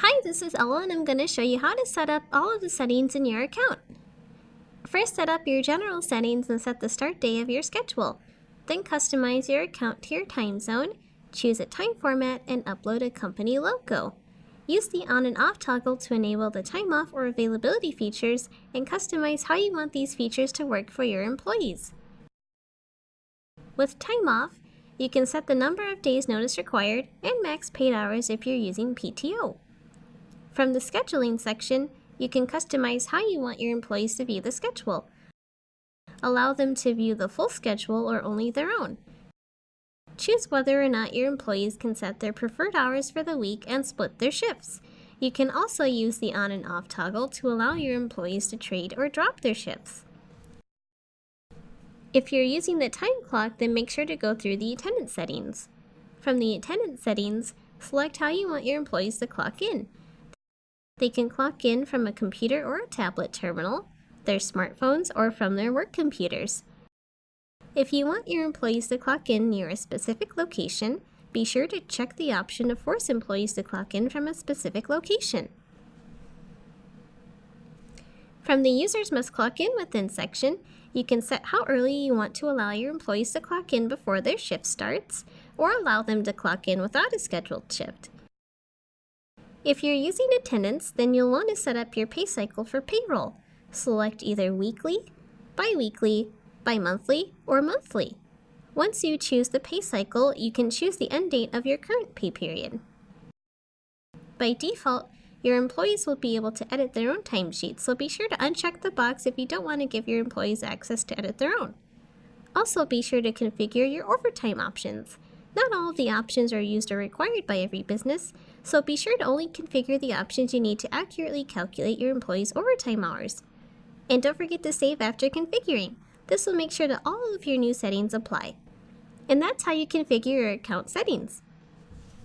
Hi, this is Ella and I'm going to show you how to set up all of the settings in your account. First set up your general settings and set the start day of your schedule. Then customize your account to your time zone, choose a time format, and upload a company logo. Use the on and off toggle to enable the time off or availability features and customize how you want these features to work for your employees. With time off, you can set the number of days notice required and max paid hours if you're using PTO. From the scheduling section, you can customize how you want your employees to view the schedule. Allow them to view the full schedule or only their own. Choose whether or not your employees can set their preferred hours for the week and split their shifts. You can also use the on and off toggle to allow your employees to trade or drop their shifts. If you're using the time clock, then make sure to go through the attendance settings. From the attendance settings, select how you want your employees to clock in. They can clock in from a computer or a tablet terminal, their smartphones, or from their work computers. If you want your employees to clock in near a specific location, be sure to check the option to force employees to clock in from a specific location. From the Users Must Clock In Within section, you can set how early you want to allow your employees to clock in before their shift starts, or allow them to clock in without a scheduled shift. If you're using attendance, then you'll want to set up your pay cycle for payroll. Select either weekly, bi-weekly, bi-monthly, or monthly. Once you choose the pay cycle, you can choose the end date of your current pay period. By default, your employees will be able to edit their own timesheets, so be sure to uncheck the box if you don't want to give your employees access to edit their own. Also be sure to configure your overtime options. Not all of the options are used or required by every business, so be sure to only configure the options you need to accurately calculate your employees' overtime hours. And don't forget to save after configuring. This will make sure that all of your new settings apply. And that's how you configure your account settings.